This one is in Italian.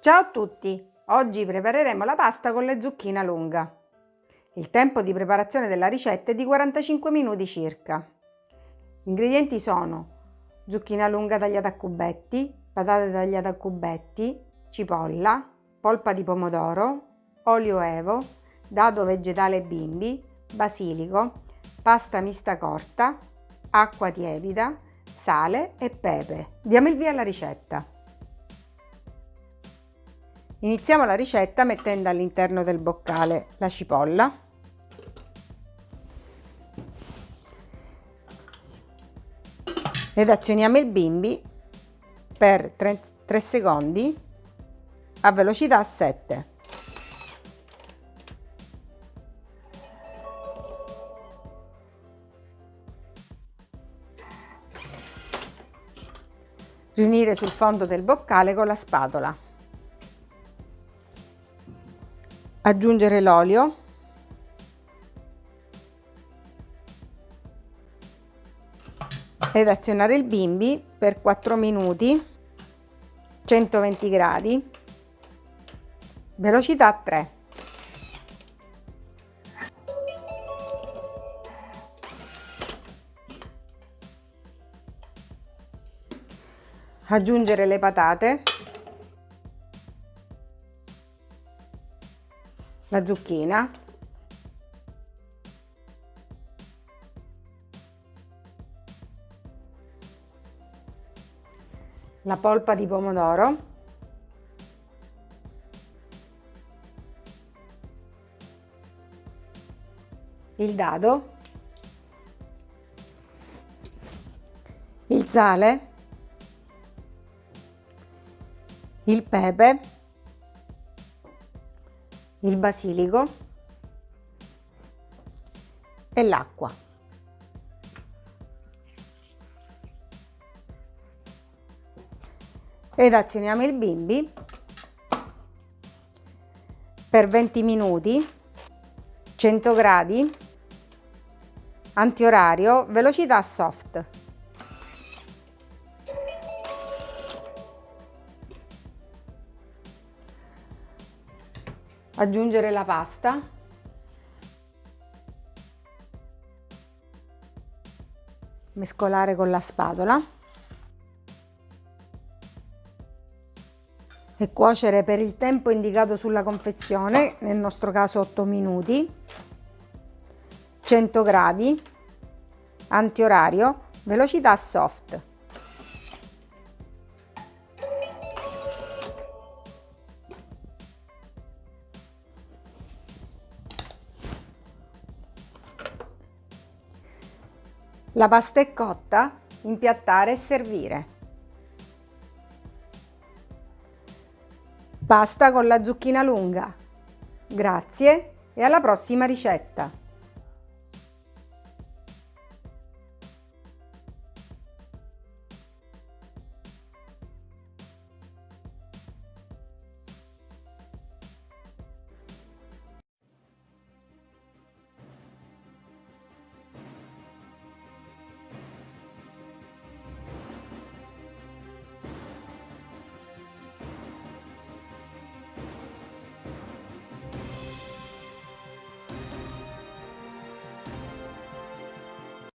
Ciao a tutti! Oggi prepareremo la pasta con le zucchine lunga. Il tempo di preparazione della ricetta è di 45 minuti circa. Gli ingredienti sono zucchina lunga tagliata a cubetti, patate tagliate a cubetti, cipolla, polpa di pomodoro, olio evo, dado vegetale bimbi, basilico, pasta mista corta, acqua tiepida, sale e pepe. Diamo il via alla ricetta. Iniziamo la ricetta mettendo all'interno del boccale la cipolla, ed azioniamo il bimbi per 3, 3 secondi a velocità 7. Riunire sul fondo del boccale con la spatola. Aggiungere l'olio. Ed azionare il bimbi per 4 minuti 120 gradi. Velocità 3 aggiungere le patate la zucchina. La polpa di pomodoro, il dado, il sale, il pepe, il basilico e l'acqua. ed azioniamo il bimbi per 20 minuti 100 gradi antiorario velocità soft aggiungere la pasta. Mescolare con la spatola. E cuocere per il tempo indicato sulla confezione, nel nostro caso 8 minuti, 100 gradi, antiorario, velocità soft. La pasta è cotta, impiattare e servire. Pasta con la zucchina lunga. Grazie e alla prossima ricetta!